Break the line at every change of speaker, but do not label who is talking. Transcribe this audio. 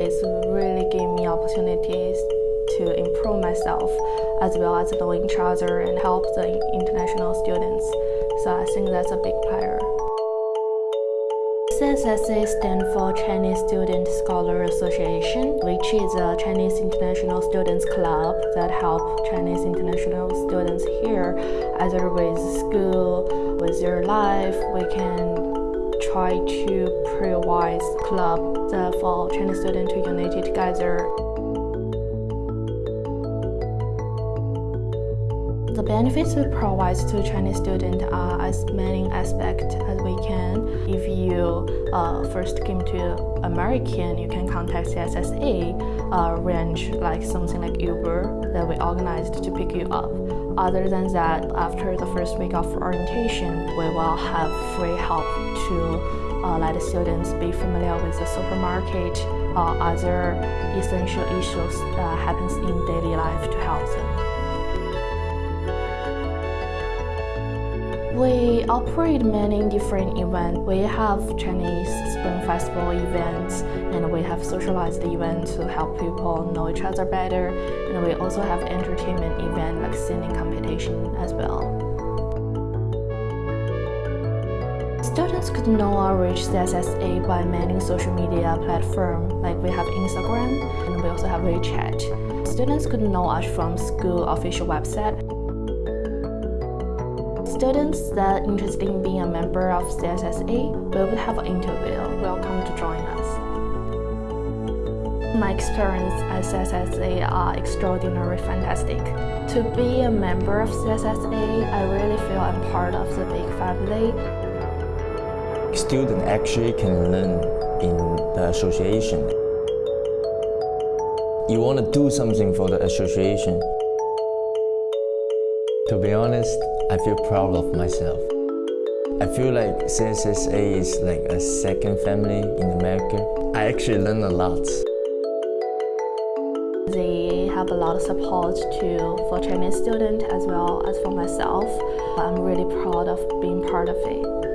It's really gave me opportunities to improve myself as well as knowing each other and help the international students. So I think that's a big player. CSSA stands for Chinese Student Scholar Association, which is a Chinese International Students Club that help Chinese international students here, either with school, with their life. We can try to provide club for Chinese students to unite together The benefits we provide to Chinese students are as many aspects as we can. If you uh, first came to American, you can contact CSSA, uh, arrange like something like Uber that we organized to pick you up. Other than that, after the first week of orientation, we will have free help to uh, let the students be familiar with the supermarket or other essential issues that happens in daily life to help them. We operate many different events. We have Chinese Spring Festival events socialized events to help people know each other better. And we also have entertainment event like singing competition as well. Students could know or reach CSSA by many social media platforms, like we have Instagram and we also have WeChat. Students could know us from school official website Students that are interested in being a member of CSSA, will have an interview. Welcome to join us. My experience at CSSA are extraordinarily fantastic. To be a member of CSSA, I really feel I'm part of the big family.
Students actually can learn in the association. You want to do something for the association. To be honest, I feel proud of myself. I feel like CSSA is like a second family in America. I actually learned a lot.
They have a lot of support to for Chinese students as well as for myself. I'm really proud of being part of it.